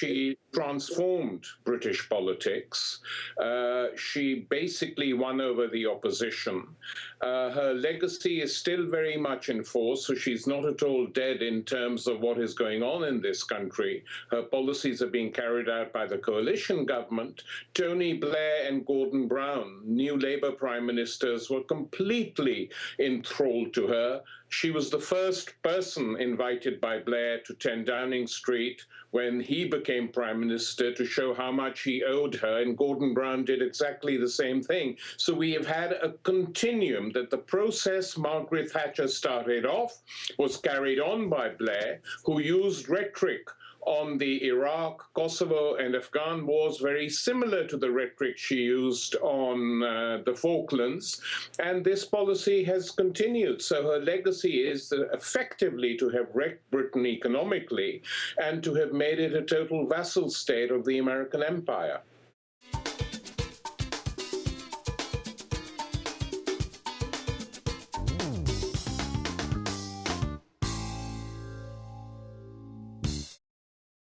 she transformed British politics. Uh, she basically won over the opposition. Uh, her legacy is still very much in force, so she's not at all dead in terms of what is going on in this country. Her policies are being carried out by the coalition government. Tony Blair and Gordon Brown, new Labour prime ministers, were completely enthralled to her. She was the first person invited by Blair to 10 Downing Street when he became prime minister to show how much he owed her, and Gordon Brown did exactly the same thing. So we have had a continuum that the process Margaret Thatcher started off was carried on by Blair, who used rhetoric on the Iraq, Kosovo, and Afghan wars, very similar to the rhetoric she used on uh, the Falklands. And this policy has continued. So her legacy is effectively to have wrecked Britain economically and to have made it a total vassal state of the American empire.